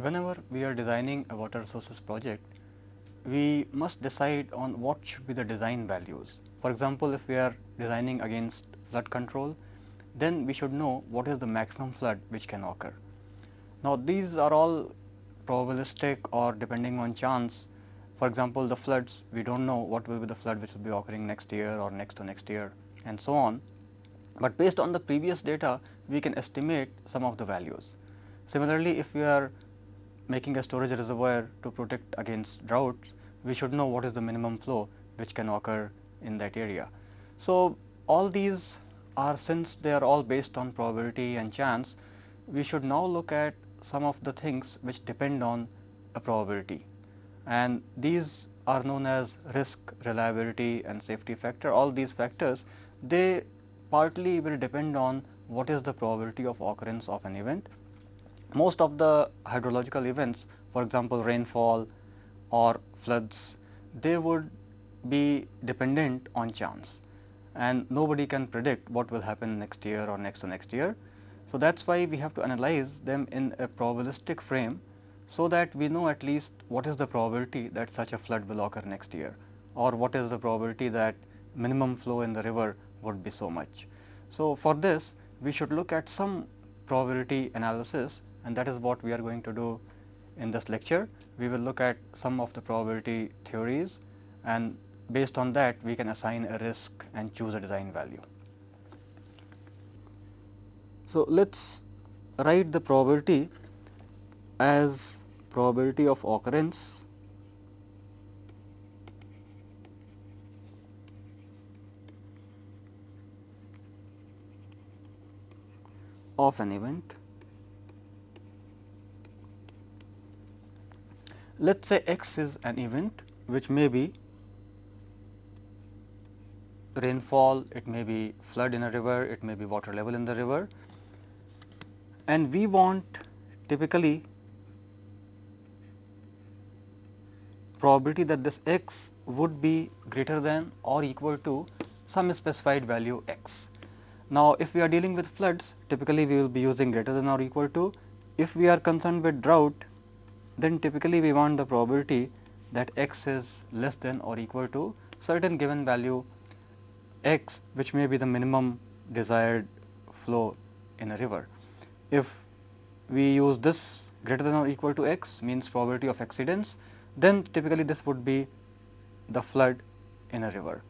whenever we are designing a water resources project, we must decide on what should be the design values. For example, if we are designing against flood control, then we should know what is the maximum flood which can occur. Now, these are all probabilistic or depending on chance. For example, the floods we do not know what will be the flood which will be occurring next year or next to next year and so on. But based on the previous data we can estimate some of the values. Similarly, if we are making a storage reservoir to protect against droughts, we should know what is the minimum flow which can occur in that area. So, all these are since they are all based on probability and chance, we should now look at some of the things which depend on a probability and these are known as risk, reliability and safety factor. All these factors they partly will depend on what is the probability of occurrence of an event. Most of the hydrological events for example, rainfall or floods they would be dependent on chance and nobody can predict what will happen next year or next to next year. So, that is why we have to analyze them in a probabilistic frame, so that we know at least what is the probability that such a flood will occur next year or what is the probability that minimum flow in the river would be so much. So, for this we should look at some probability analysis and that is what we are going to do in this lecture. We will look at some of the probability theories and based on that we can assign a risk and choose a design value. So, let us write the probability as probability of occurrence of an event. Let us say x is an event which may be rainfall, it may be flood in a river, it may be water level in the river and we want typically probability that this x would be greater than or equal to some specified value x. Now, if we are dealing with floods typically we will be using greater than or equal to. If we are concerned with drought then typically we want the probability that x is less than or equal to certain given value x which may be the minimum desired flow in a river. If we use this greater than or equal to x means probability of exceedance, then typically this would be the flood in a river.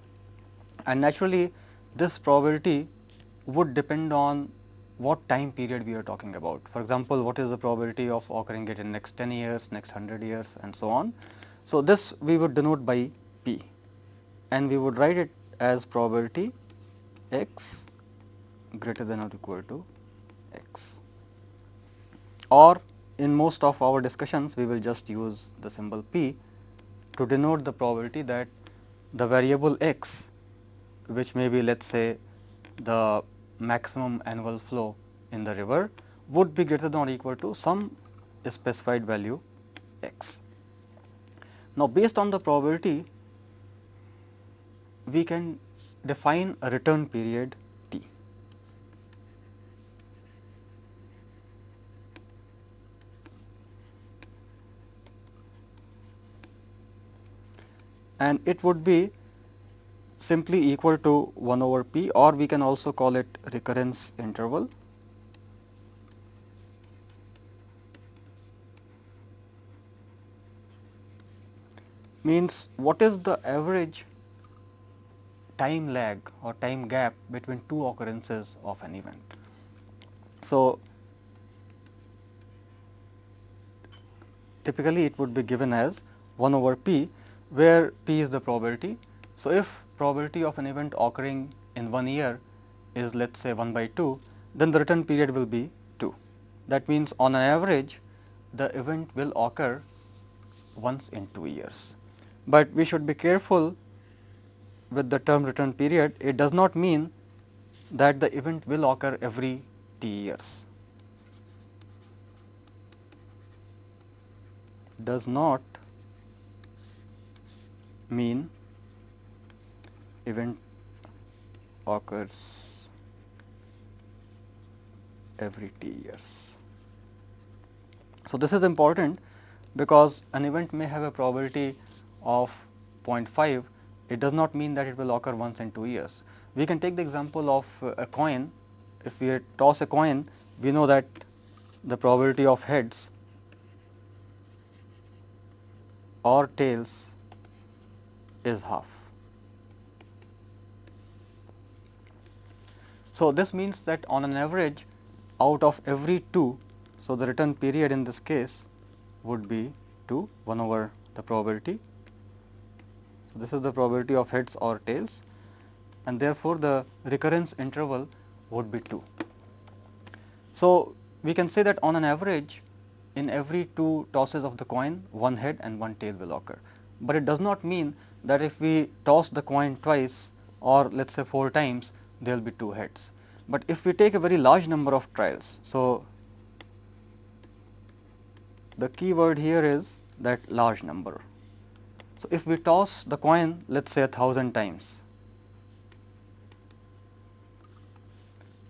And naturally, this probability would depend on what time period we are talking about. For example, what is the probability of occurring it in next 10 years, next 100 years and so on. So, this we would denote by p and we would write it as probability x greater than or equal to x or in most of our discussions we will just use the symbol p to denote the probability that the variable x which may be let us say the maximum annual flow in the river would be greater than or equal to some specified value x. Now, based on the probability we can define a return period t. and it would be simply equal to 1 over p or we can also call it recurrence interval. means what is the average time lag or time gap between two occurrences of an event. So, typically it would be given as 1 over p where p is the probability. So, if probability of an event occurring in one year is let us say 1 by 2, then the return period will be 2. That means, on an average the event will occur once in 2 years. But we should be careful with the term return period, it does not mean that the event will occur every t years. Does not mean event occurs every t years. So, this is important because an event may have a probability of 0.5, it does not mean that it will occur once in 2 years. We can take the example of uh, a coin, if we toss a coin, we know that the probability of heads or tails is half. So, this means that on an average out of every 2, so the return period in this case would be 2 1 over the probability. So, this is the probability of heads or tails and therefore, the recurrence interval would be 2. So, we can say that on an average in every 2 tosses of the coin one head and one tail will occur, but it does not mean that if we toss the coin twice or let us say 4 times there will be 2 heads. But if we take a very large number of trials, so the key word here is that large number. So, if we toss the coin let us say a thousand times,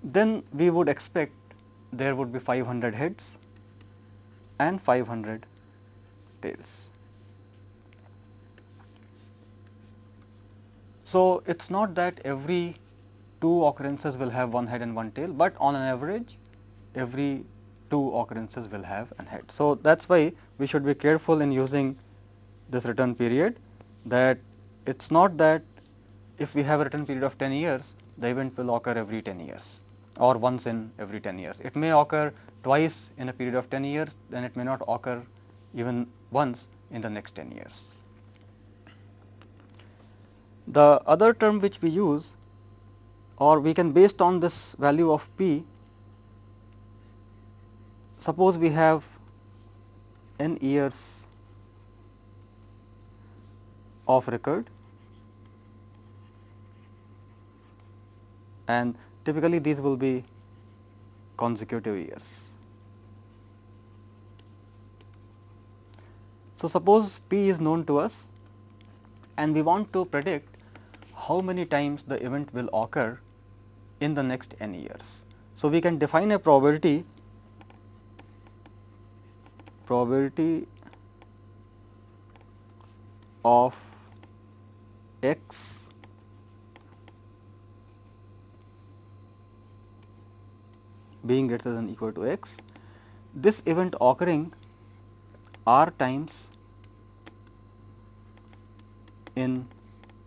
then we would expect there would be 500 heads and 500 tails. So, it is not that every two occurrences will have one head and one tail, but on an average every two occurrences will have an head. So, that is why we should be careful in using this return period that it is not that if we have a return period of 10 years, the event will occur every 10 years or once in every 10 years. It may occur twice in a period of 10 years, then it may not occur even once in the next 10 years. The other term which we use or we can based on this value of p, suppose we have n years of record and typically these will be consecutive years. So, suppose p is known to us and we want to predict how many times the event will occur in the next n years. So, we can define a probability probability of x being greater than equal to x, this event occurring r times in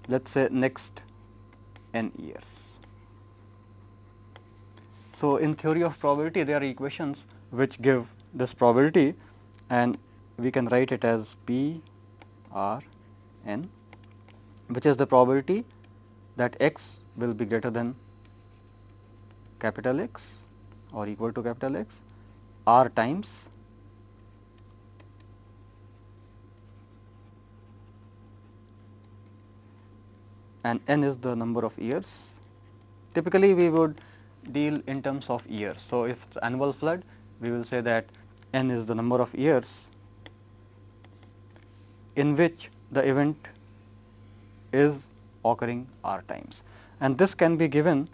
let us say next n years. So, in theory of probability there are equations which give this probability and we can write it as P R n which is the probability that x will be greater than capital X or equal to capital X r times and n is the number of years. Typically, we would deal in terms of years. So, if it is annual flood, we will say that n is the number of years in which the event is occurring r times. And this can be given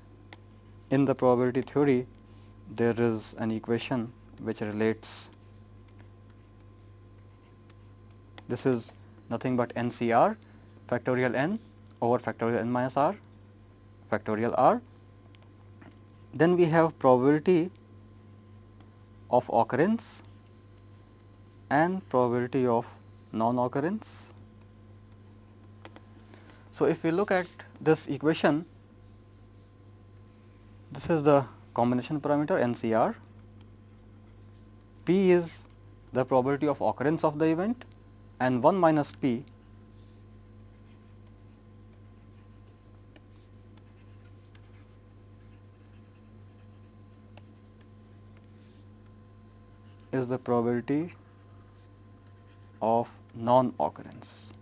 in the probability theory, there is an equation which relates this is nothing but NCR factorial n over factorial n minus r factorial r. Then we have probability of occurrence and probability of non-occurrence. So, if we look at this equation, this is the combination parameter NCR, P is the probability of occurrence of the event and 1 minus P is the probability of non-occurrence.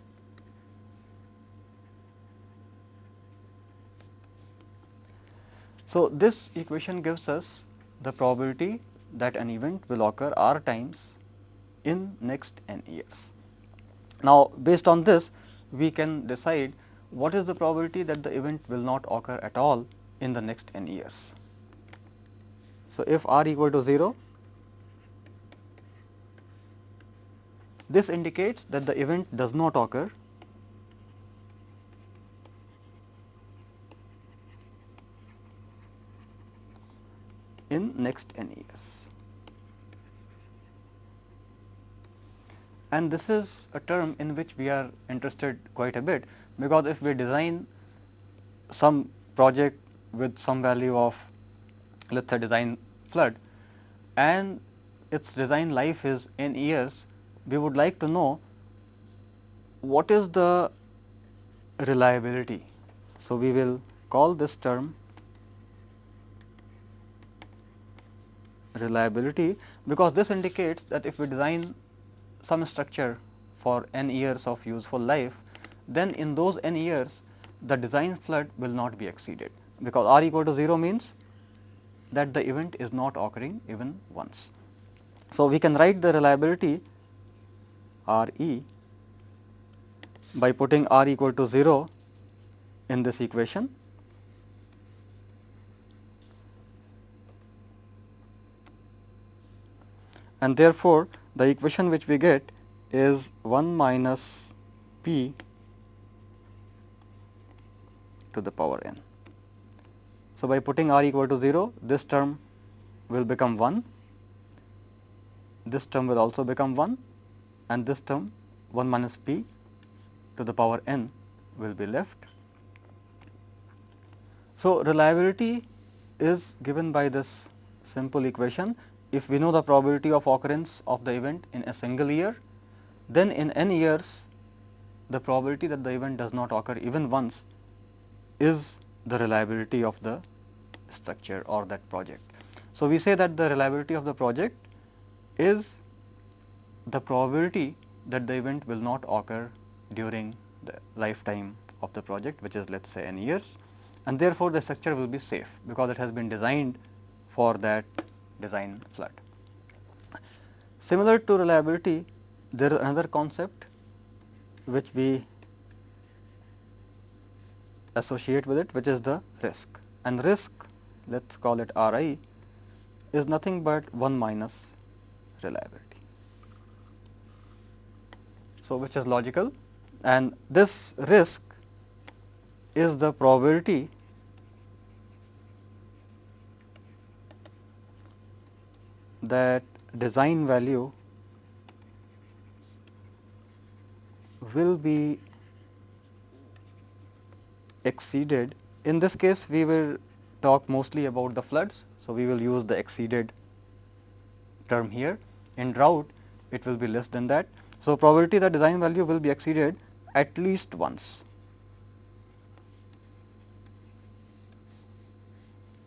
So, this equation gives us the probability that an event will occur r times in next n years. Now, based on this we can decide what is the probability that the event will not occur at all in the next n years. So, if r equal to 0 This indicates that the event does not occur in next n years. And this is a term in which we are interested quite a bit, because if we design some project with some value of let us say design flood and its design life is n years, we would like to know what is the reliability. So, we will call this term reliability because this indicates that if we design some structure for n years of useful life, then in those n years the design flood will not be exceeded because r equal to 0 means that the event is not occurring even once. So, we can write the reliability R e by putting r equal to 0 in this equation. And therefore, the equation which we get is 1 minus p to the power n. So, by putting r equal to 0, this term will become 1, this term will also become 1 and this term 1 minus p to the power n will be left. So, reliability is given by this simple equation if we know the probability of occurrence of the event in a single year, then in n years the probability that the event does not occur even once is the reliability of the structure or that project. So, we say that the reliability of the project is the probability that the event will not occur during the lifetime of the project which is let us say n years and therefore, the structure will be safe because it has been designed for that design flood. Similar to reliability, there is another concept which we associate with it which is the risk and risk let us call it R i is nothing but 1 minus reliability. So, which is logical and this risk is the probability that design value will be exceeded. In this case, we will talk mostly about the floods. So, we will use the exceeded term here. In drought, it will be less than that. So, probability that design value will be exceeded at least once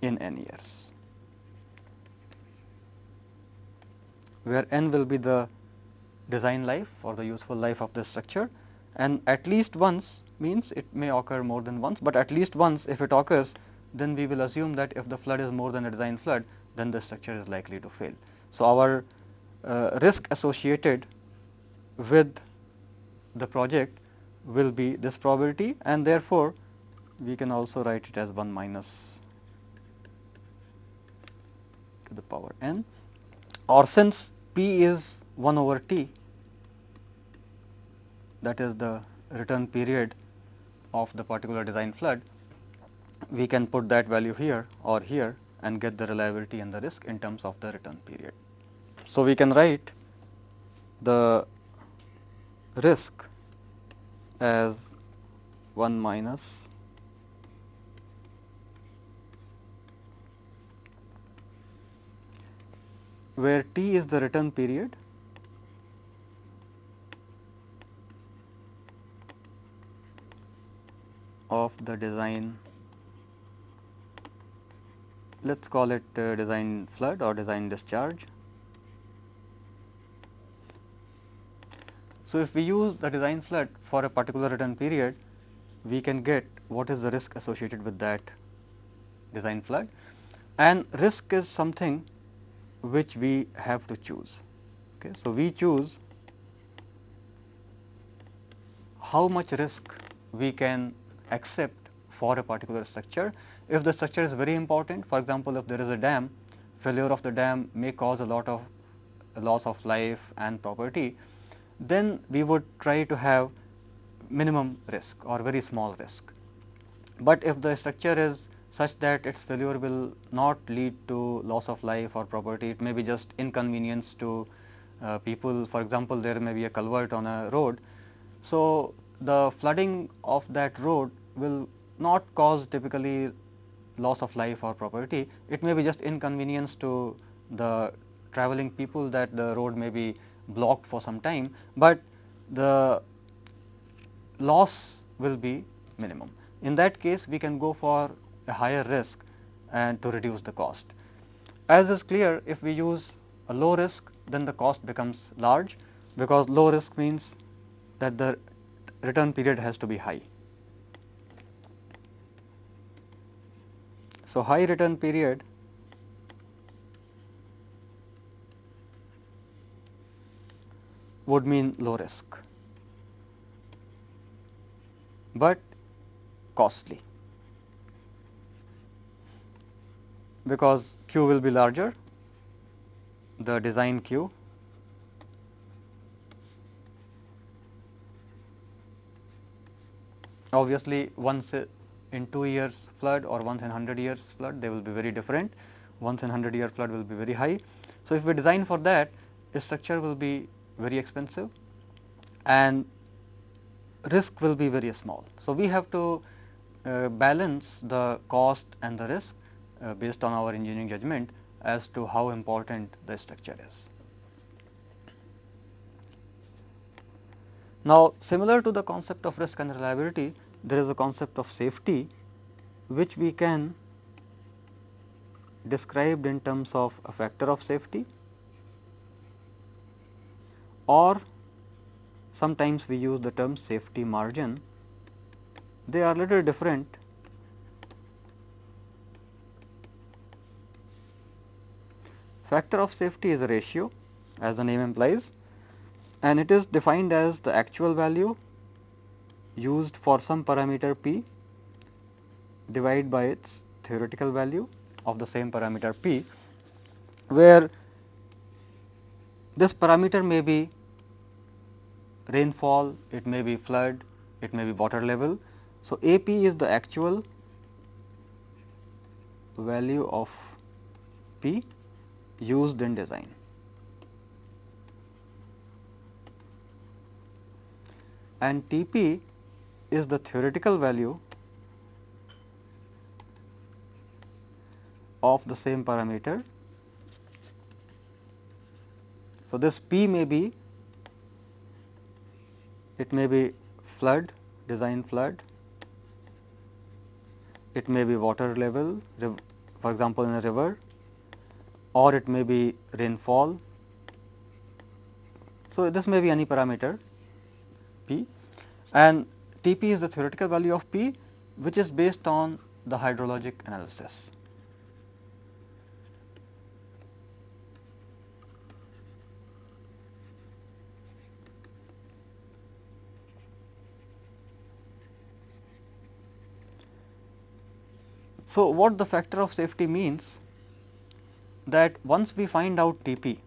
in n years. where n will be the design life or the useful life of the structure and at least once means it may occur more than once, but at least once if it occurs then we will assume that if the flood is more than a design flood then the structure is likely to fail. So, our uh, risk associated with the project will be this probability and therefore, we can also write it as 1 minus to the power n or since p is 1 over t that is the return period of the particular design flood, we can put that value here or here and get the reliability and the risk in terms of the return period. So, we can write the risk as 1 minus where T is the return period of the design let us call it uh, design flood or design discharge. So, if we use the design flood for a particular return period, we can get what is the risk associated with that design flood and risk is something which we have to choose. Okay. So, we choose how much risk we can accept for a particular structure. If the structure is very important, for example, if there is a dam, failure of the dam may cause a lot of loss of life and property, then we would try to have minimum risk or very small risk. But if the structure is such that its failure will not lead to loss of life or property, it may be just inconvenience to uh, people. For example, there may be a culvert on a road. So, the flooding of that road will not cause typically loss of life or property. It may be just inconvenience to the traveling people that the road may be blocked for some time, but the loss will be minimum. In that case, we can go for a higher risk and to reduce the cost. As is clear, if we use a low risk, then the cost becomes large, because low risk means that the return period has to be high. So, high return period would mean low risk, but costly. Because Q will be larger, the design Q obviously once in 2 years flood or once in 100 years flood they will be very different, once in 100 year flood will be very high. So, if we design for that the structure will be very expensive and risk will be very small. So, we have to uh, balance the cost and the risk uh, based on our engineering judgment as to how important the structure is. Now, similar to the concept of risk and reliability, there is a concept of safety which we can described in terms of a factor of safety or sometimes we use the term safety margin. They are little different. Factor of safety is a ratio as the name implies and it is defined as the actual value used for some parameter p divided by its theoretical value of the same parameter p, where this parameter may be rainfall, it may be flood, it may be water level. So, A p is the actual value of p used in design. and T p is the theoretical value of the same parameter. So, this P may be it may be flood design flood, it may be water level for example, in a river or it may be rainfall. So, this may be any parameter P and T p is the theoretical value of P which is based on the hydrologic analysis. So, what the factor of safety means that once we find out T p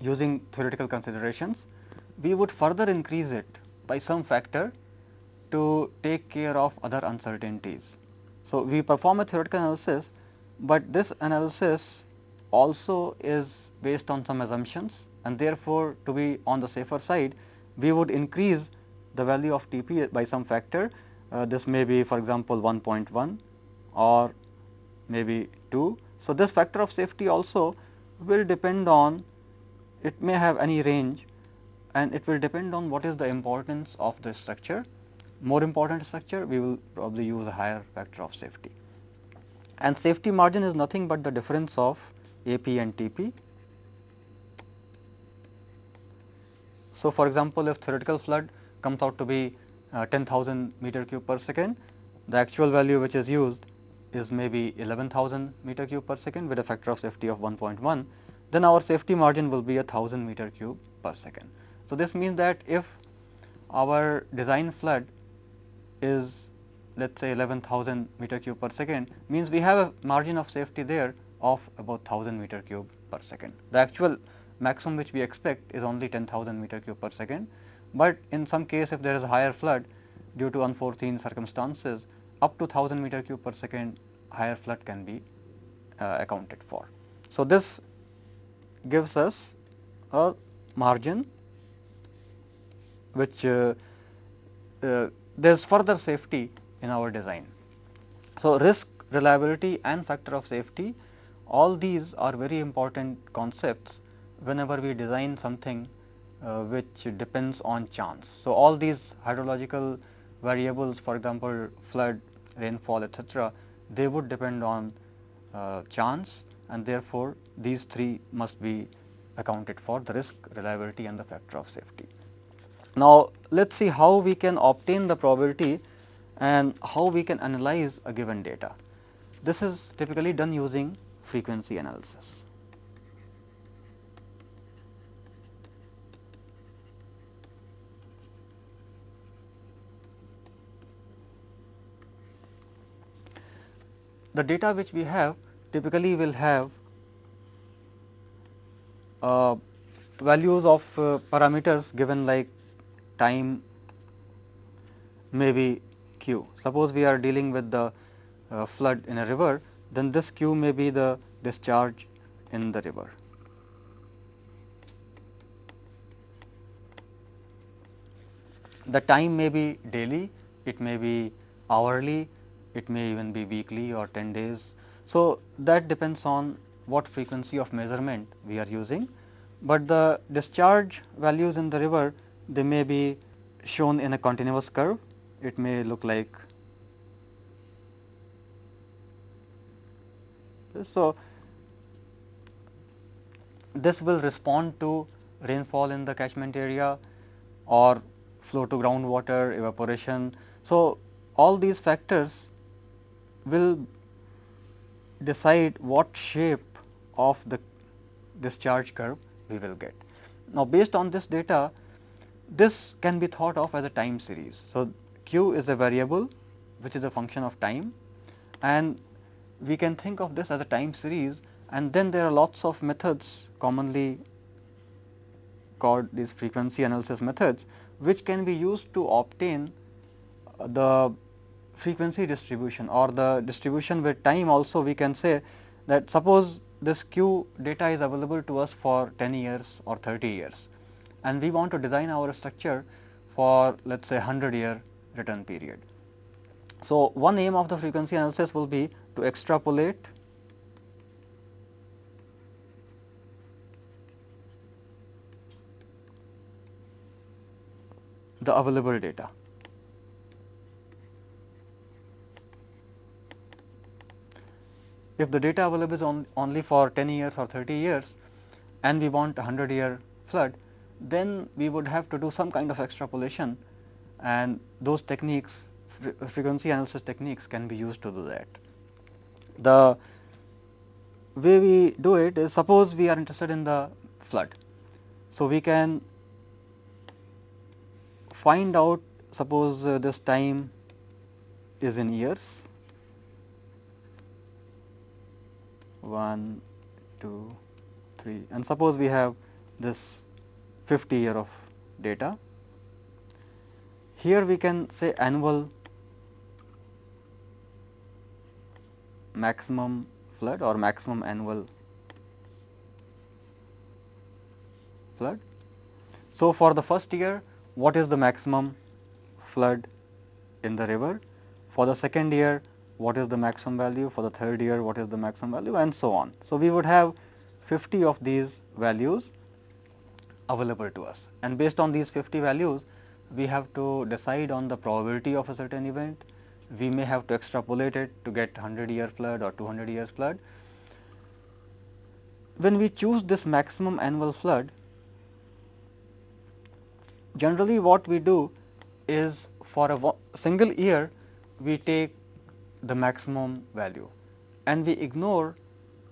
using theoretical considerations, we would further increase it by some factor to take care of other uncertainties. So, we perform a theoretical analysis, but this analysis also is based on some assumptions and therefore, to be on the safer side we would increase the value of T p by some factor. Uh, this may be for example, 1.1 or maybe 2. So, this factor of safety also will depend on it may have any range and it will depend on what is the importance of the structure. More important structure we will probably use a higher factor of safety. And safety margin is nothing but the difference of AP and TP. So, for example, if theoretical flood comes out to be uh, 10,000 meter cube per second, the actual value which is used is maybe 11,000 meter cube per second with a factor of safety of 1.1, then our safety margin will be a 1000 meter cube per second. So, this means that if our design flood is let us say 11,000 meter cube per second means we have a margin of safety there of about 1000 meter cube per second. The actual maximum which we expect is only 10,000 meter cube per second, but in some case if there is a higher flood due to unforeseen circumstances up to 1000 meter cube per second higher flood can be uh, accounted for. So, this gives us a margin which uh, uh, there is further safety in our design. So, risk, reliability and factor of safety all these are very important concepts whenever we design something which depends on chance. So, all these hydrological variables for example, flood, rainfall etc., they would depend on uh, chance and therefore, these three must be accounted for the risk, reliability and the factor of safety. Now, let us see how we can obtain the probability and how we can analyze a given data. This is typically done using frequency analysis. The data which we have typically will have uh, values of uh, parameters given like time may be q. Suppose we are dealing with the uh, flood in a river, then this q may be the discharge in the river. The time may be daily, it may be hourly, it may even be weekly or 10 days. So, that depends on what frequency of measurement we are using, but the discharge values in the river they may be shown in a continuous curve. It may look like So, this will respond to rainfall in the catchment area or flow to groundwater, evaporation. So, all these factors will decide what shape of the discharge curve we will get. Now, based on this data, this can be thought of as a time series. So, q is a variable which is a function of time and we can think of this as a time series and then there are lots of methods commonly called these frequency analysis methods which can be used to obtain the frequency distribution or the distribution with time also we can say that suppose this q data is available to us for 10 years or 30 years and we want to design our structure for let us say 100 year return period. So, one aim of the frequency analysis will be to extrapolate the available data. If the data available is on, only for 10 years or 30 years and we want a 100 year flood, then we would have to do some kind of extrapolation and those techniques frequency analysis techniques can be used to do that. The way we do it is suppose we are interested in the flood. So, we can find out suppose uh, this time is in years 1, 2, 3 and suppose we have this 50 year of data. Here we can say annual maximum flood or maximum annual flood. So, for the first year what is the maximum flood in the river, for the second year what is the maximum value, for the third year what is the maximum value and so on. So, we would have 50 of these values available to us and based on these 50 values we have to decide on the probability of a certain event, we may have to extrapolate it to get 100 year flood or 200 years flood. When we choose this maximum annual flood, generally what we do is for a single year we take the maximum value and we ignore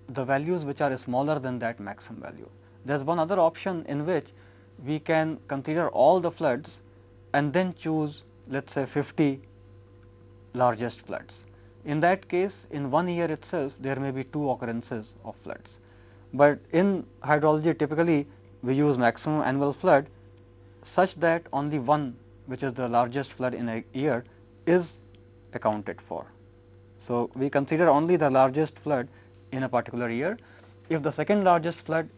the values which are smaller than that maximum value. There is one other option in which we can consider all the floods and then choose let us say 50 largest floods. In that case in one year itself there may be two occurrences of floods, but in hydrology typically we use maximum annual flood such that only one which is the largest flood in a year is accounted for. So, we consider only the largest flood in a particular year. If the second largest flood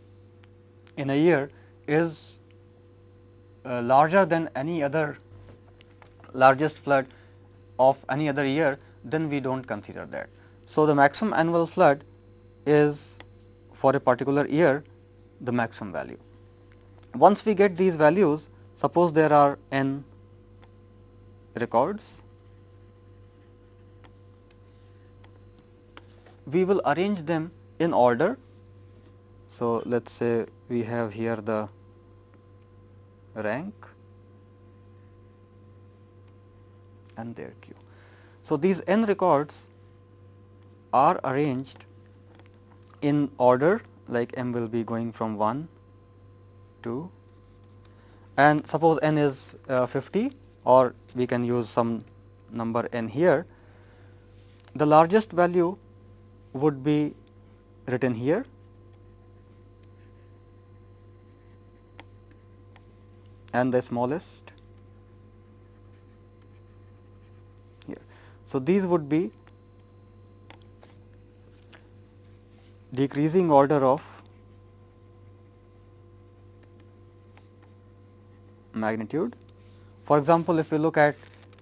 in a year is uh, larger than any other largest flood of any other year, then we do not consider that. So, the maximum annual flood is for a particular year the maximum value. Once we get these values, suppose there are n records, we will arrange them in order. So, let us say we have here the rank and their Q. So, these n records are arranged in order like m will be going from 1 to and suppose n is uh, 50 or we can use some number n here. The largest value would be written here and the smallest here. So, these would be decreasing order of magnitude. For example, if we look at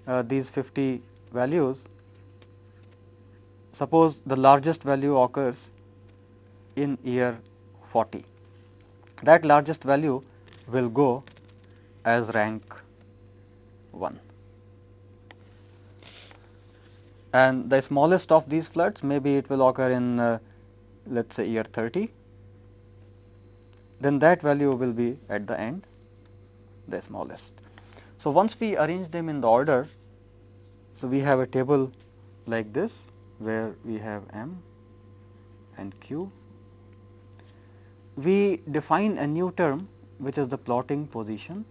uh, these 50 values, suppose the largest value occurs in year 40. That largest value will go as rank 1 and the smallest of these floods maybe it will occur in uh, let us say year 30, then that value will be at the end the smallest. So, once we arrange them in the order, so we have a table like this where we have m and q. We define a new term which is the plotting position.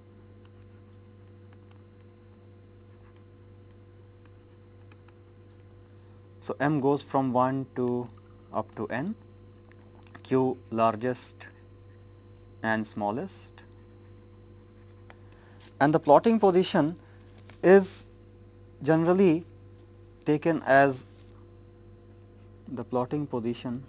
So, m goes from 1 to up to n q largest and smallest and the plotting position is generally taken as the plotting position.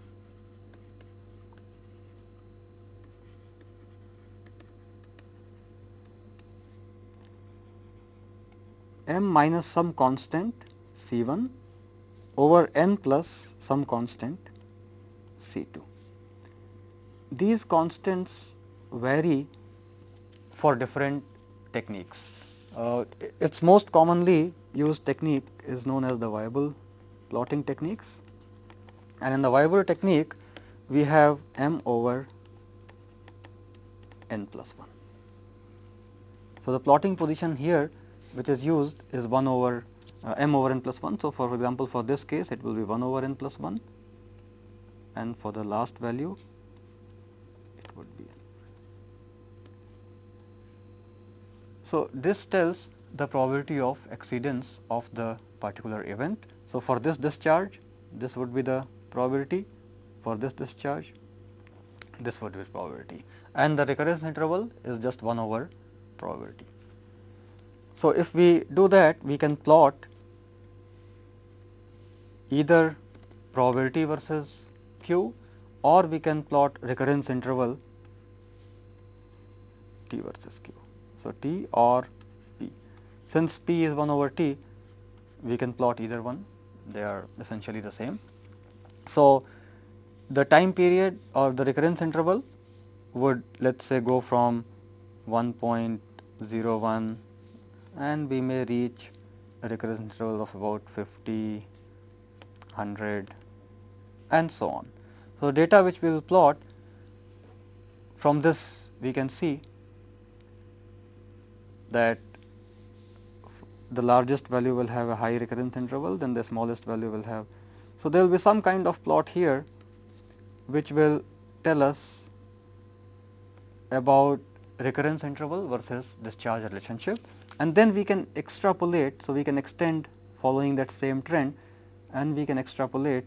M minus some constant C 1 over n plus some constant C 2 these constants vary for different techniques. Uh, its most commonly used technique is known as the Weibull plotting techniques and in the Weibull technique we have m over n plus 1. So, the plotting position here which is used is 1 over uh, m over n plus 1. So, for example, for this case it will be 1 over n plus 1 and for the last value it would be. n. So, this tells the probability of exceedance of the particular event. So, for this discharge this would be the probability, for this discharge this would be probability and the recurrence interval is just 1 over probability. So, if we do that we can plot either probability versus q or we can plot recurrence interval t versus q. So, t or p. Since p is 1 over t, we can plot either one, they are essentially the same. So, the time period or the recurrence interval would let us say go from 1.01 and we may reach a recurrence interval of about 50, 100 and so on. So, data which we will plot from this we can see that the largest value will have a high recurrence interval then the smallest value will have. So, there will be some kind of plot here which will tell us about recurrence interval versus discharge relationship and then we can extrapolate. So, we can extend following that same trend and we can extrapolate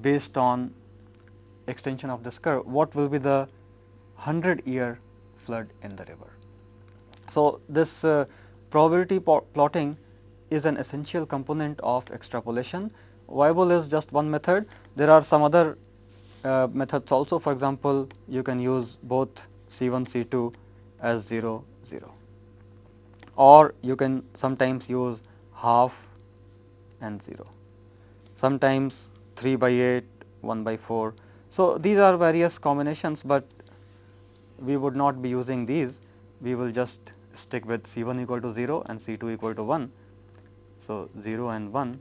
based on extension of this curve, what will be the 100 year flood in the river. So, this uh, probability plotting is an essential component of extrapolation. Weibull is just one method. There are some other uh, methods also. For example, you can use both C 1 C 2 as 0 0 or you can sometimes use half and 0, sometimes 3 by 8, 1 by 4. So, these are various combinations, but we would not be using these, we will just stick with C 1 equal to 0 and C 2 equal to 1. So, 0 and 1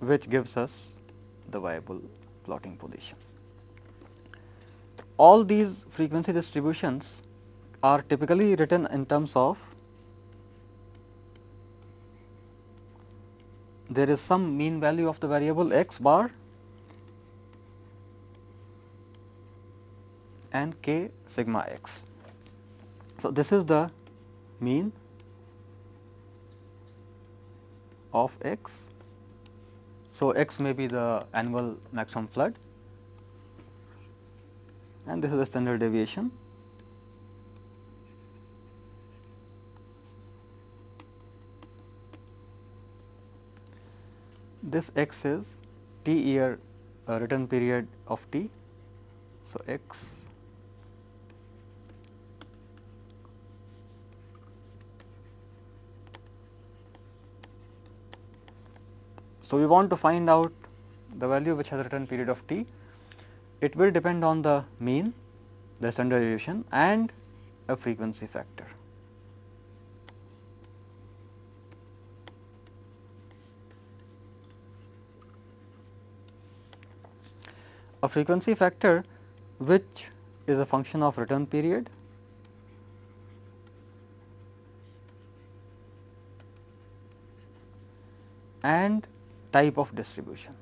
which gives us the Weibull plotting position. All these frequency distributions are typically written in terms of there is some mean value of the variable x bar and k sigma x. So, this is the mean of x. So, x may be the annual maximum flood and this is the standard deviation. This x is t year uh, return period of t. So, x So, we want to find out the value which has return period of t. It will depend on the mean, the standard deviation and a frequency factor. A frequency factor which is a function of return period and type of distribution.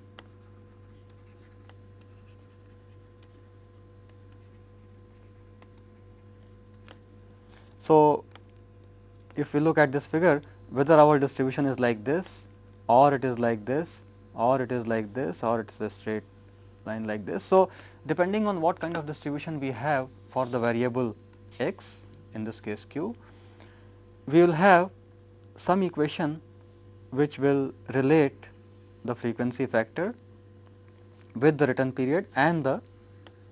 So, if we look at this figure whether our distribution is like this or it is like this or it is like this or it is a straight line like this. So, depending on what kind of distribution we have for the variable x in this case q, we will have some equation which will relate the frequency factor with the return period and the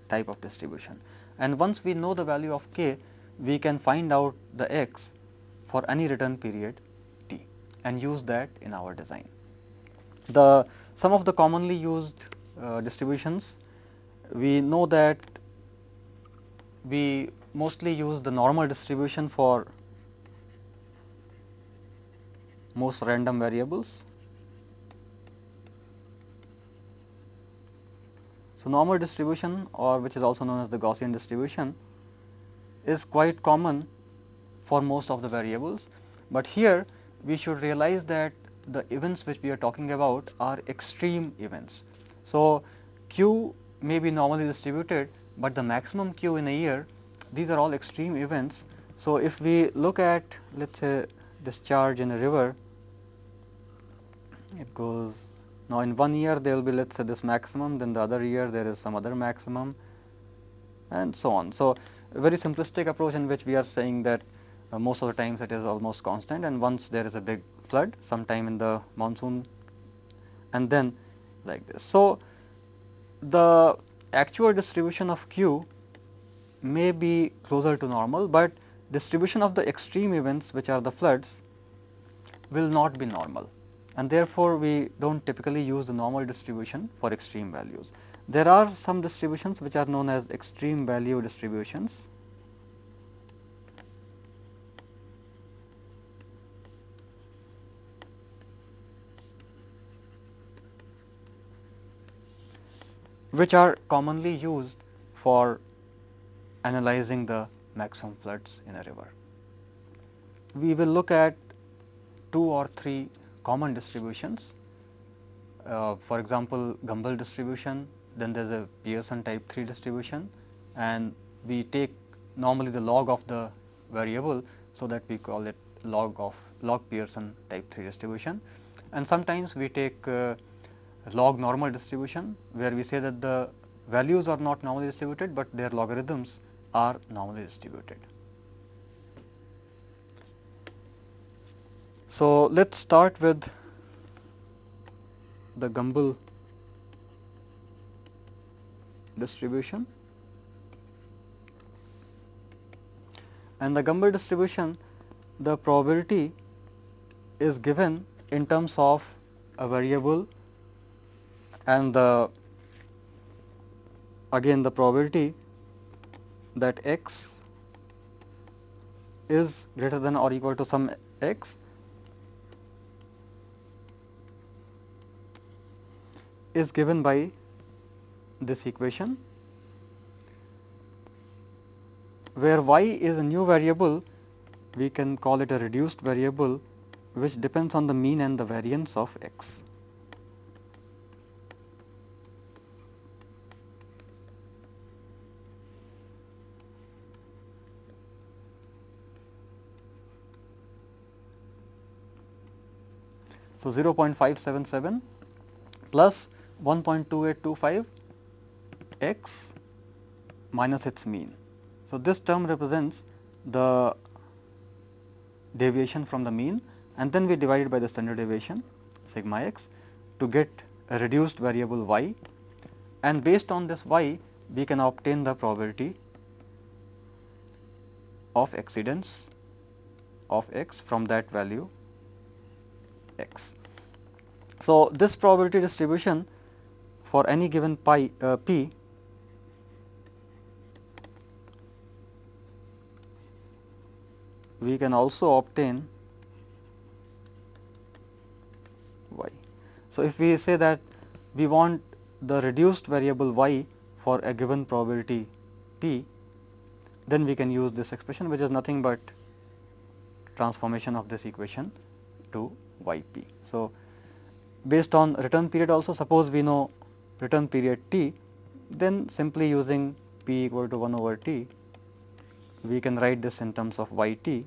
type of distribution. And once we know the value of k, we can find out the x for any return period t and use that in our design. The some of the commonly used uh, distributions, we know that we mostly use the normal distribution for most random variables So, normal distribution or which is also known as the Gaussian distribution is quite common for most of the variables, but here we should realize that the events which we are talking about are extreme events. So, q may be normally distributed, but the maximum q in a year these are all extreme events. So, if we look at let us say discharge in a river, it goes now, in one year there will be let us say this maximum, then the other year there is some other maximum and so on. So, very simplistic approach in which we are saying that uh, most of the times it is almost constant and once there is a big flood sometime in the monsoon and then like this. So, the actual distribution of q may be closer to normal, but distribution of the extreme events which are the floods will not be normal and therefore, we do not typically use the normal distribution for extreme values. There are some distributions which are known as extreme value distributions. which are commonly used for analyzing the maximum floods in a river. We will look at two or three common distributions. Uh, for example, Gumbel distribution, then there is a Pearson type 3 distribution and we take normally the log of the variable. So, that we call it log of log Pearson type 3 distribution and sometimes we take uh, log normal distribution where we say that the values are not normally distributed, but their logarithms are normally distributed. So, let us start with the Gumbel distribution. And the Gumbel distribution the probability is given in terms of a variable and the again the probability that x is greater than or equal to some x is given by this equation where y is a new variable we can call it a reduced variable which depends on the mean and the variance of x. So, 0.577 plus 1.2825 x minus its mean. So, this term represents the deviation from the mean and then we divide it by the standard deviation sigma x to get a reduced variable y and based on this y we can obtain the probability of exceedance of x from that value x. So, this probability distribution for any given pi uh, p we can also obtain y. So, if we say that we want the reduced variable y for a given probability p, then we can use this expression which is nothing but transformation of this equation to y p. So, based on return period also suppose we know return period t, then simply using p equal to 1 over t, we can write this in terms of y t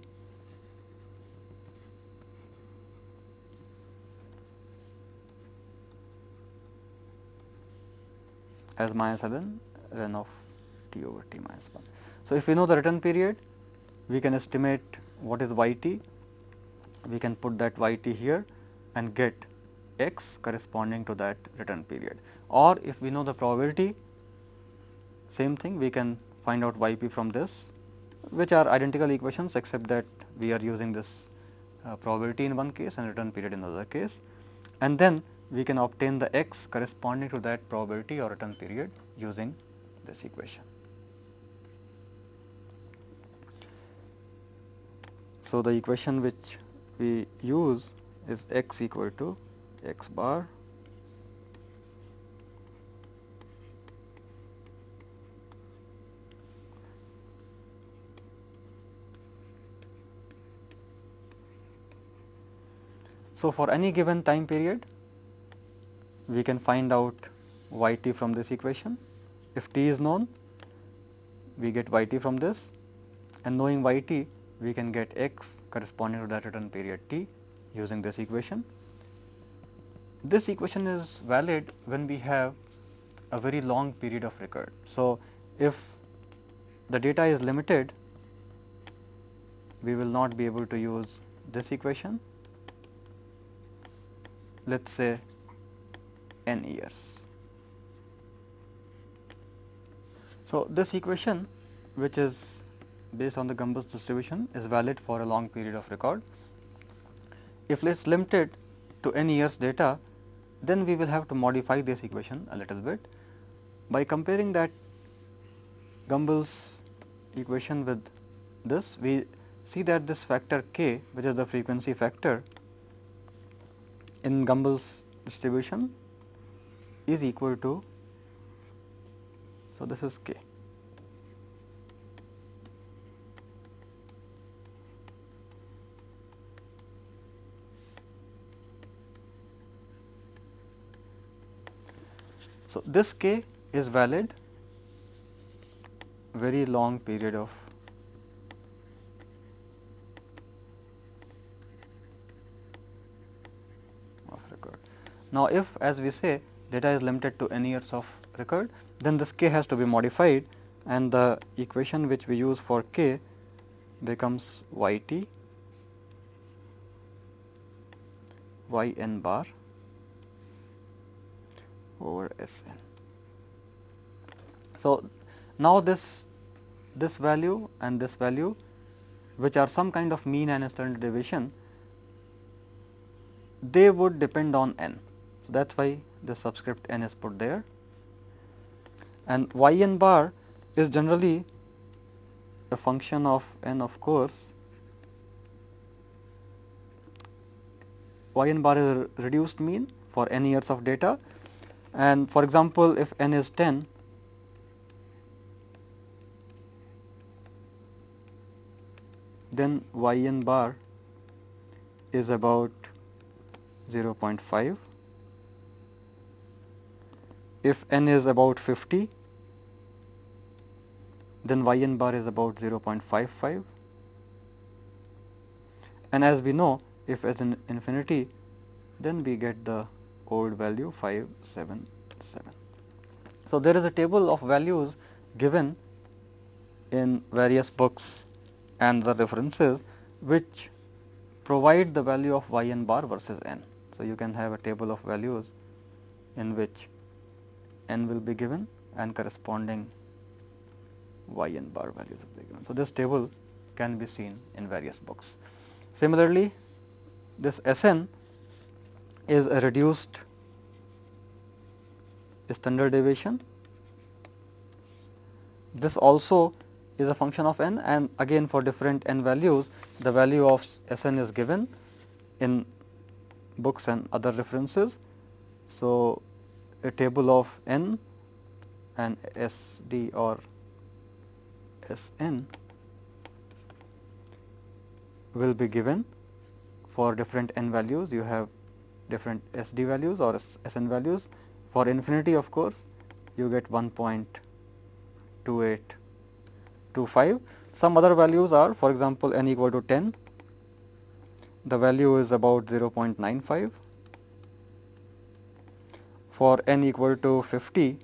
as minus ln ln of t over t minus 1. So, if we know the return period, we can estimate what is y t, we can put that y t here and get x corresponding to that return period or if we know the probability same thing we can find out y p from this which are identical equations except that we are using this uh, probability in one case and return period in another case and then we can obtain the x corresponding to that probability or return period using this equation. So, the equation which we use is x equal to x bar So, for any given time period we can find out y t from this equation. If t is known we get y t from this and knowing y t we can get x corresponding to that return period t using this equation. This equation is valid when we have a very long period of record. So, if the data is limited, we will not be able to use this equation, let us say n years. So, this equation which is based on the Gumbel's distribution is valid for a long period of record. If let us limit it to n years data, then we will have to modify this equation a little bit. By comparing that Gumbel's equation with this, we see that this factor k which is the frequency factor in Gumbel's distribution is equal to, so this is k. So, this k is valid very long period of. Now, if as we say data is limited to n years of record, then this k has to be modified and the equation which we use for k becomes y t y n bar over S n. So, now this this value and this value which are some kind of mean and standard deviation they would depend on n. So, that is why the subscript n is put there and y n bar is generally a function of n of course y n bar is reduced mean for n years of data and for example, if n is 10 then y n bar is about 0.5. If n is about 50 then y n bar is about 0.55 and as we know if as an infinity then we get the old value 577. So, there is a table of values given in various books and the references which provide the value of y n bar versus n. So, you can have a table of values in which n will be given and corresponding y n bar values will be given. So, this table can be seen in various books. Similarly, this S n is a reduced standard deviation. This also is a function of n and again for different n values the value of S n is given in books and other references. So, a table of n and S d or S n will be given for different n values you have different S d values or S n values. For infinity of course, you get 1.2825. Some other values are for example, n equal to 10, the value is about 0.95. For n equal to 50,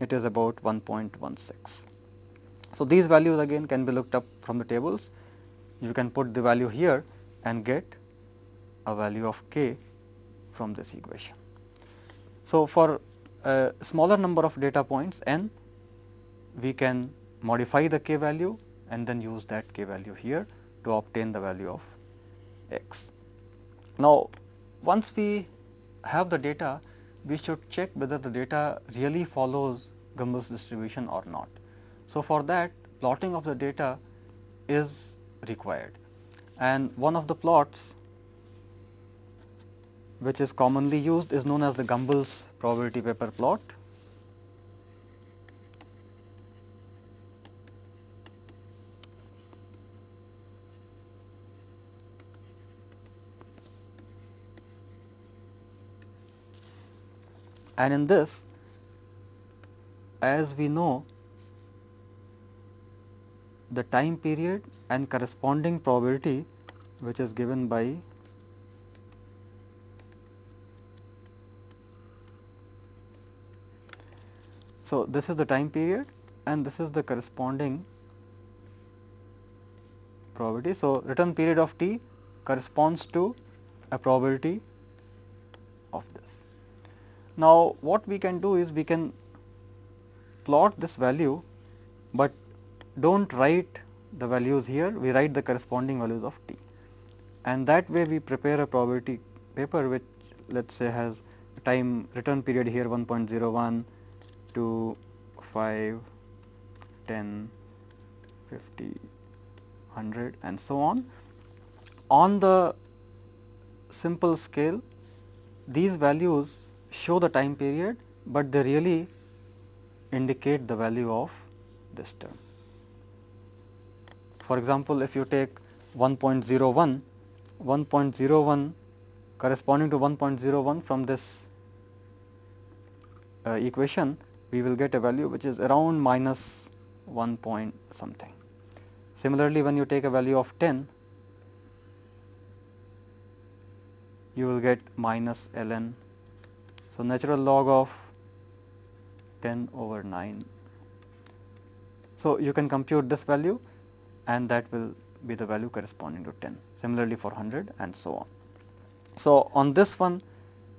it is about 1.16. So, these values again can be looked up from the tables. You can put the value here and get a value of k from this equation. So, for a smaller number of data points n, we can modify the k value and then use that k value here to obtain the value of x. Now, once we have the data, we should check whether the data really follows Gumbel's distribution or not. So, for that plotting of the data is required and one of the plots which is commonly used is known as the Gumbel's probability paper plot. And in this as we know the time period and corresponding probability which is given by So, this is the time period and this is the corresponding probability. So, return period of t corresponds to a probability of this. Now, what we can do is we can plot this value, but do not write the values here, we write the corresponding values of t and that way we prepare a probability paper which let us say has time return period here 1.01, 2, 5, 10, 50, 100 and so on. On the simple scale these values show the time period, but they really indicate the value of this term. For example, if you take 1.01, 1.01 corresponding to 1.01 from this uh, equation we will get a value which is around minus 1 point something. Similarly, when you take a value of 10, you will get minus ln. So, natural log of 10 over 9. So, you can compute this value and that will be the value corresponding to 10 similarly for 100 and so on. So, on this one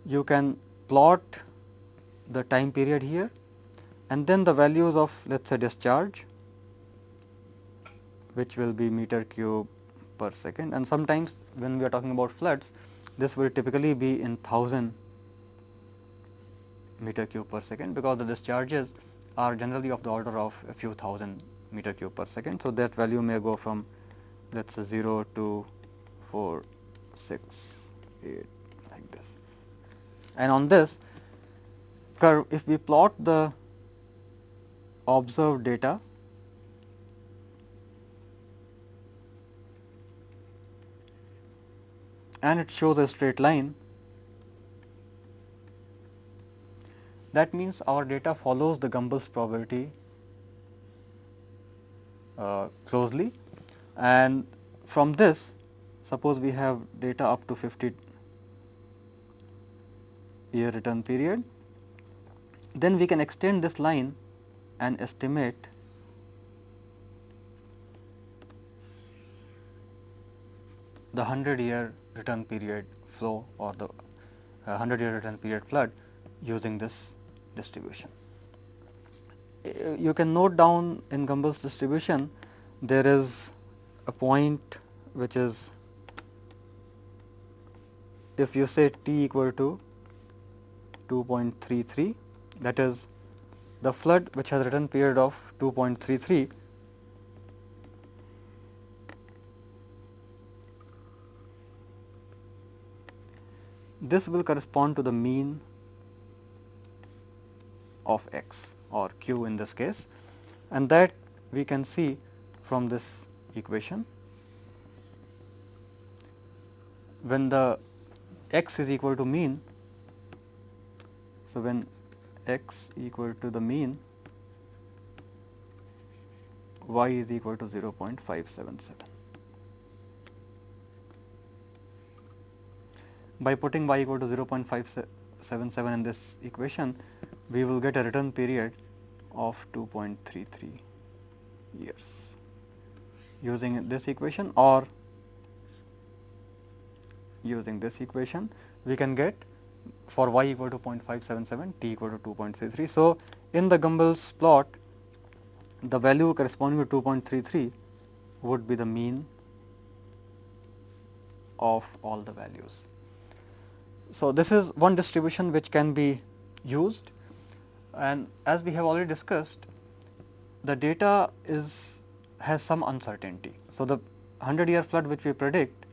you can plot the time period here and then the values of let us say discharge which will be meter cube per second and sometimes when we are talking about floods this will typically be in 1000 meter cube per second because the discharges are generally of the order of a few thousand meter cube per second. So, that value may go from let us say 0 to 4, 6, 8 like this. And on this curve if we plot the observed data. And it shows a straight line. That means our data follows the Gumbel's probability uh, closely. And from this suppose we have data up to 50 year return period. Then we can extend this line and estimate the 100 year return period flow or the uh, 100 year return period flood using this distribution. Uh, you can note down in Gumbel's distribution there is a point which is if you say t equal to 2.33 that is the flood which has return period of 2.33 this will correspond to the mean of x or q in this case and that we can see from this equation when the x is equal to mean. So, when x equal to the mean y is equal to 0.577. By putting y equal to 0.577 in this equation, we will get a return period of 2.33 years using this equation or using this equation we can get for y equal to 0.577, t equal to 2.33. So, in the Gumbel's plot the value corresponding to 2.33 would be the mean of all the values. So, this is one distribution which can be used and as we have already discussed the data is has some uncertainty. So, the 100 year flood which we predict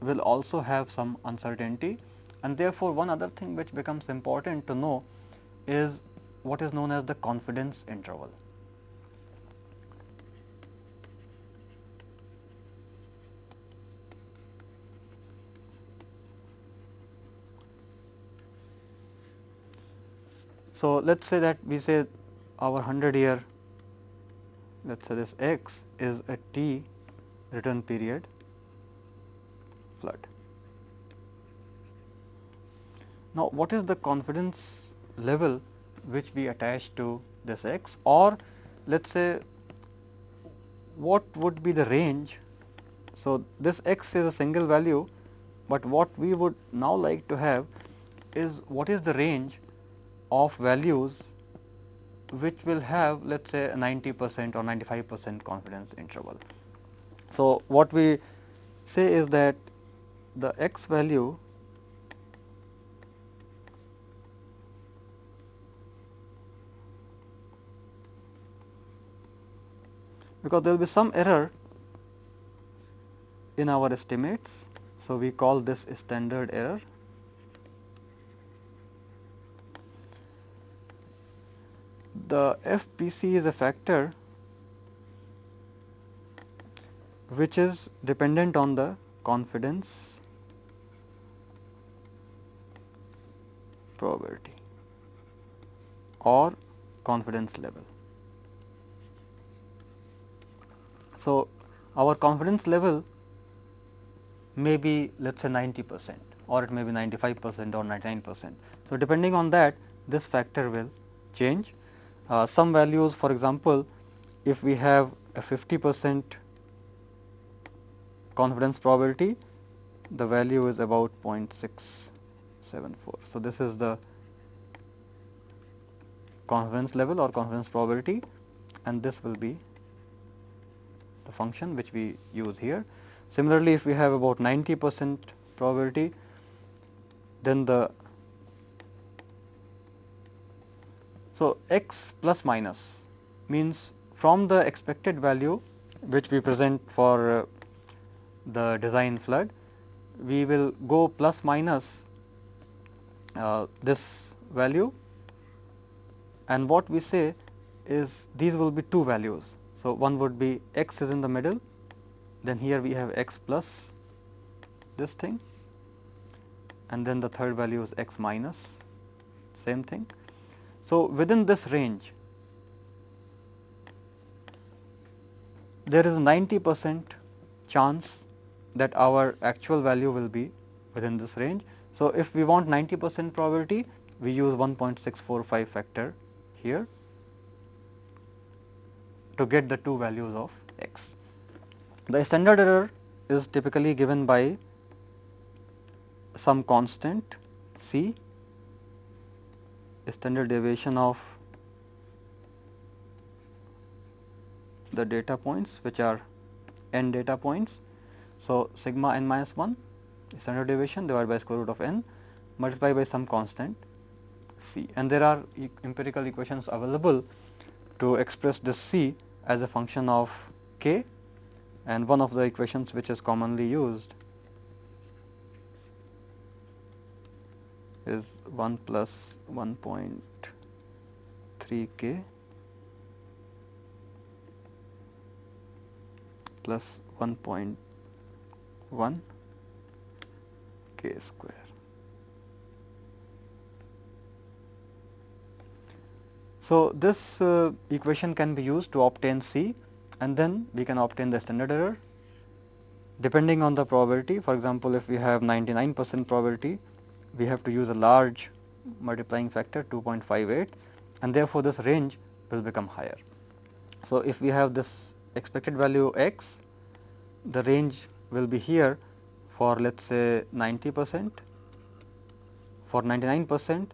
will also have some uncertainty and therefore, one other thing which becomes important to know is what is known as the confidence interval. So, let us say that we say our 100 year let us say this x is a t return period flood. Now, what is the confidence level which we attach to this x or let us say what would be the range. So, this x is a single value, but what we would now like to have is what is the range of values which will have let us say 90 percent or 95 percent confidence interval. So, what we say is that the x value because there will be some error in our estimates. So, we call this standard error. The FPC is a factor which is dependent on the confidence probability or confidence level. So, our confidence level may be let us say 90 percent or it may be 95 percent or 99 percent. So, depending on that this factor will change. Uh, some values for example, if we have a 50 percent confidence probability, the value is about 0.674. So, this is the confidence level or confidence probability and this will be the function which we use here. Similarly, if we have about 90 percent probability, then the so x plus minus means from the expected value which we present for uh, the design flood, we will go plus minus uh, this value and what we say is these will be two values. So, one would be x is in the middle, then here we have x plus this thing and then the third value is x minus same thing. So, within this range there is a 90 percent chance that our actual value will be within this range. So, if we want 90 percent probability, we use 1.645 factor here to get the two values of x. The standard error is typically given by some constant c, standard deviation of the data points which are n data points so, sigma n minus 1 standard deviation divided by square root of n multiplied by some constant c and there are e empirical equations available to express this c as a function of k and one of the equations which is commonly used is 1 plus 1.3 k plus 1. 1 k square. So, this uh, equation can be used to obtain C and then we can obtain the standard error depending on the probability. For example, if we have 99 percent probability, we have to use a large multiplying factor 2.58 and therefore, this range will become higher. So, if we have this expected value x, the range will be here for let us say 90 percent. For 99 percent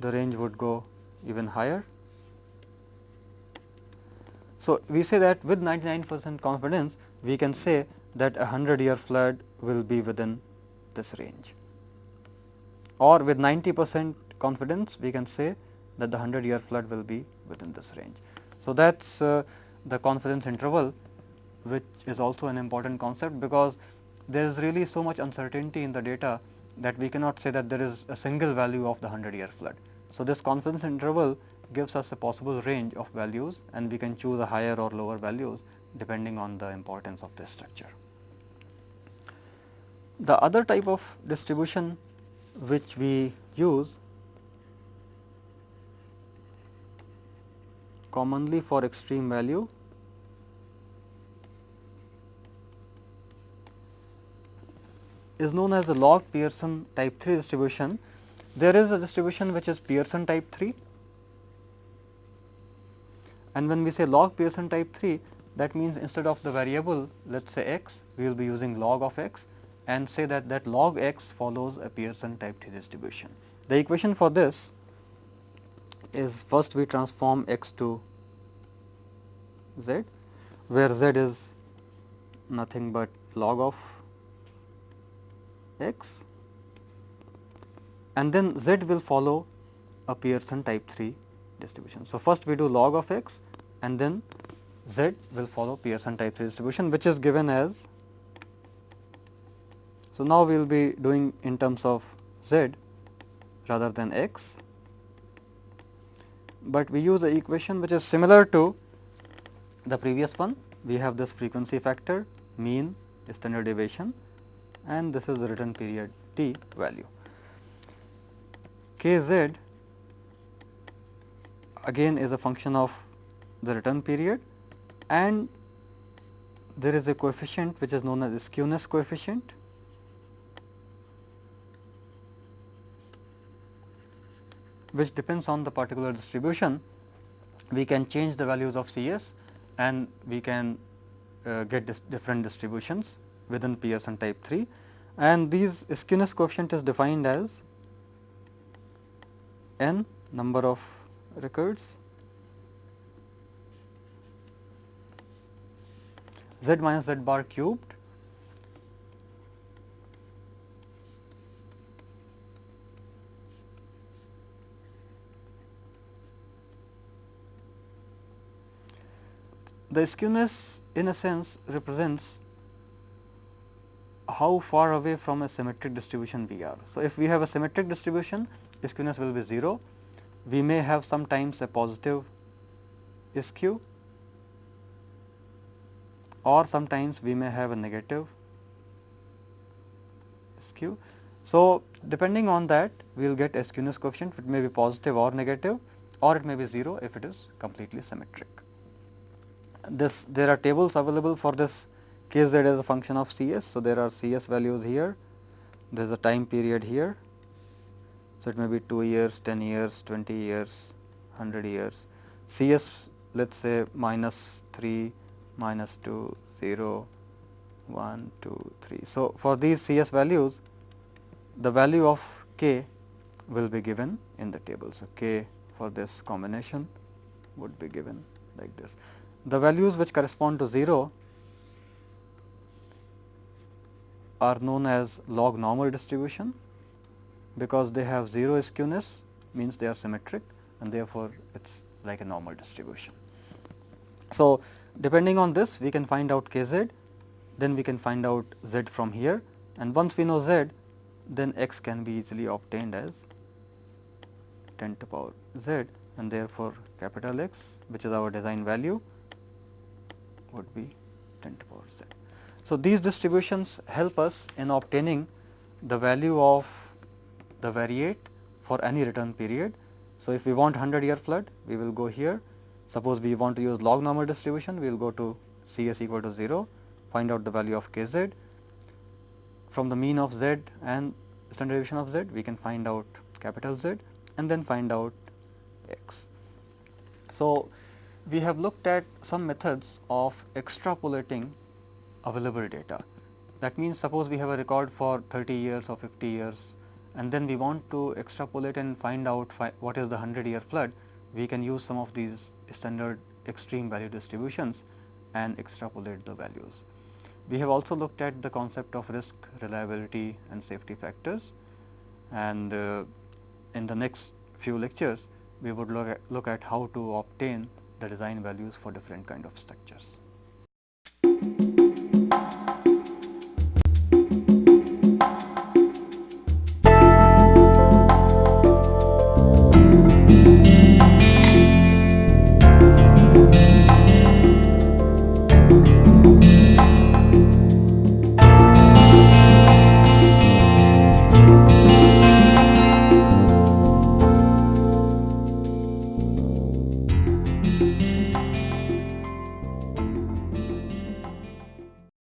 the range would go even higher. So, we say that with 99 percent confidence we can say that a 100 year flood will be within this range or with 90 percent confidence we can say that the 100 year flood will be within this range. So, that is uh, the confidence interval which is also an important concept because there is really so much uncertainty in the data that we cannot say that there is a single value of the 100 year flood. So, this confidence interval gives us a possible range of values and we can choose a higher or lower values depending on the importance of this structure. The other type of distribution which we use commonly for extreme value is known as the log Pearson type 3 distribution. There is a distribution which is Pearson type 3 and when we say log Pearson type 3 that means instead of the variable let us say x we will be using log of x and say that that log x follows a Pearson type 3 distribution. The equation for this is first we transform x to z where z is nothing but log of x and then z will follow a Pearson type 3 distribution. So, first we do log of x and then z will follow Pearson type 3 distribution which is given as. So, now we will be doing in terms of z rather than x, but we use a equation which is similar to the previous one. We have this frequency factor mean standard deviation and this is the return period t value. k z again is a function of the return period and there is a coefficient which is known as skewness coefficient. which depends on the particular distribution, we can change the values of Cs and we can uh, get dis different distributions within Pearson type 3 and these skewness coefficient is defined as n number of records z minus z bar cubed. The skewness in a sense represents how far away from a symmetric distribution we are. So, if we have a symmetric distribution skewness will be 0, we may have sometimes a positive skew or sometimes we may have a negative skew. So, depending on that we will get a skewness coefficient it may be positive or negative or it may be 0 if it is completely symmetric. This there are tables available for this kz as a function of Cs. So, there are Cs values here, there is a time period here. So, it may be 2 years, 10 years, 20 years, 100 years. Cs let us say minus 3, minus 2, 0, 1, 2, 3. So, for these Cs values the value of k will be given in the table. So, k for this combination would be given like this. The values which correspond to 0 are known as log normal distribution because they have 0 skewness means they are symmetric and therefore, it is like a normal distribution. So, depending on this we can find out k z, then we can find out z from here and once we know z then x can be easily obtained as 10 to power z and therefore, capital X which is our design value would be 10 to power z. So, these distributions help us in obtaining the value of the variate for any return period. So, if we want 100 year flood, we will go here. Suppose we want to use log normal distribution, we will go to C s equal to 0, find out the value of k z. From the mean of z and standard deviation of z, we can find out capital Z and then find out x. So, we have looked at some methods of extrapolating available data. That means, suppose we have a record for 30 years or 50 years and then we want to extrapolate and find out fi what is the 100 year flood, we can use some of these standard extreme value distributions and extrapolate the values. We have also looked at the concept of risk, reliability and safety factors and uh, in the next few lectures we would look at, look at how to obtain the design values for different kind of structures.